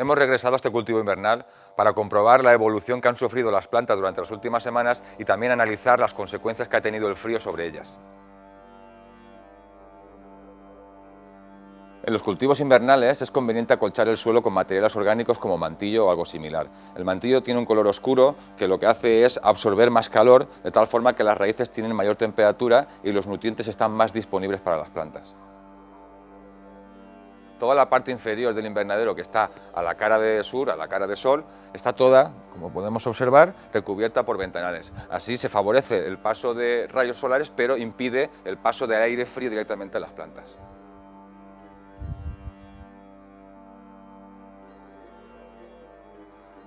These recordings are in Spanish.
Hemos regresado a este cultivo invernal para comprobar la evolución que han sufrido las plantas durante las últimas semanas y también analizar las consecuencias que ha tenido el frío sobre ellas. En los cultivos invernales es conveniente acolchar el suelo con materiales orgánicos como mantillo o algo similar. El mantillo tiene un color oscuro que lo que hace es absorber más calor de tal forma que las raíces tienen mayor temperatura y los nutrientes están más disponibles para las plantas. Toda la parte inferior del invernadero que está a la cara de sur, a la cara de sol, está toda, como podemos observar, recubierta por ventanales. Así se favorece el paso de rayos solares, pero impide el paso de aire frío directamente a las plantas.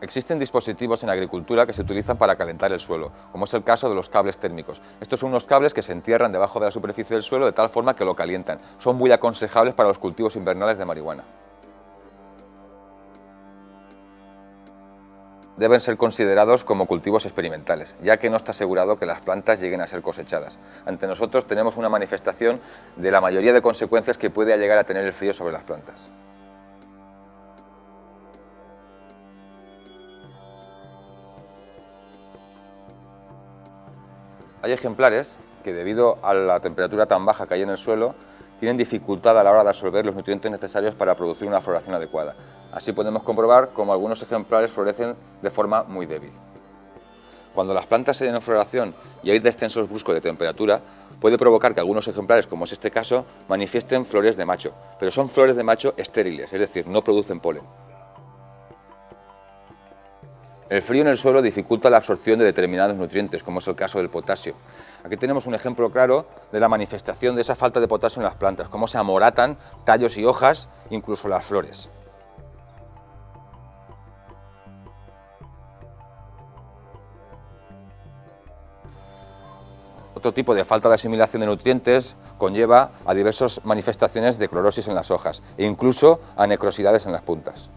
Existen dispositivos en agricultura que se utilizan para calentar el suelo, como es el caso de los cables térmicos. Estos son unos cables que se entierran debajo de la superficie del suelo de tal forma que lo calientan. Son muy aconsejables para los cultivos invernales de marihuana. Deben ser considerados como cultivos experimentales, ya que no está asegurado que las plantas lleguen a ser cosechadas. Ante nosotros tenemos una manifestación de la mayoría de consecuencias que puede llegar a tener el frío sobre las plantas. Hay ejemplares que debido a la temperatura tan baja que hay en el suelo tienen dificultad a la hora de absorber los nutrientes necesarios para producir una floración adecuada. Así podemos comprobar cómo algunos ejemplares florecen de forma muy débil. Cuando las plantas se den en floración y hay descensos bruscos de temperatura, puede provocar que algunos ejemplares, como es este caso, manifiesten flores de macho, pero son flores de macho estériles, es decir, no producen polen. El frío en el suelo dificulta la absorción de determinados nutrientes, como es el caso del potasio. Aquí tenemos un ejemplo claro de la manifestación de esa falta de potasio en las plantas, cómo se amoratan tallos y hojas, incluso las flores. Otro tipo de falta de asimilación de nutrientes conlleva a diversas manifestaciones de clorosis en las hojas e incluso a necrosidades en las puntas.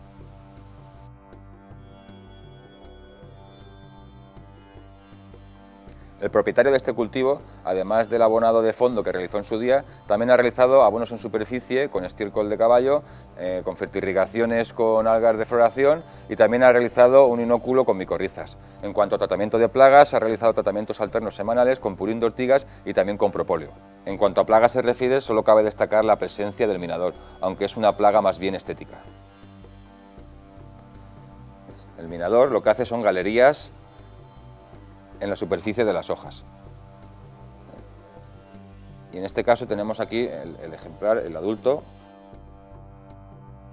El propietario de este cultivo, además del abonado de fondo que realizó en su día, también ha realizado abonos en superficie con estiércol de caballo, eh, con fertirrigaciones con algas de floración y también ha realizado un inóculo con micorrizas. En cuanto a tratamiento de plagas, ha realizado tratamientos alternos semanales con purín de ortigas y también con propóleo. En cuanto a plagas se refiere, solo cabe destacar la presencia del minador, aunque es una plaga más bien estética. El minador lo que hace son galerías en la superficie de las hojas. Y en este caso tenemos aquí el, ejemplar, el adulto.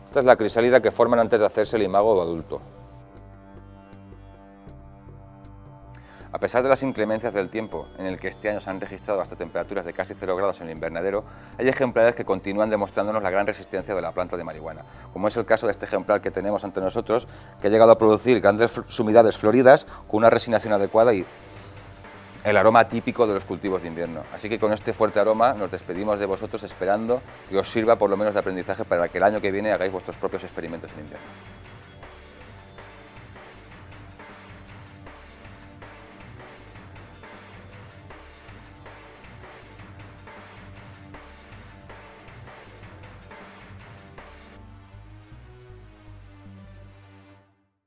Esta es la crisálida que forman antes de hacerse el imago adulto. Pesar de las inclemencias del tiempo, en el que este año se han registrado hasta temperaturas de casi 0 grados en el invernadero, hay ejemplares que continúan demostrándonos la gran resistencia de la planta de marihuana, como es el caso de este ejemplar que tenemos ante nosotros, que ha llegado a producir grandes sumidades floridas con una resinación adecuada y el aroma típico de los cultivos de invierno. Así que con este fuerte aroma nos despedimos de vosotros esperando que os sirva por lo menos de aprendizaje para que el año que viene hagáis vuestros propios experimentos en invierno.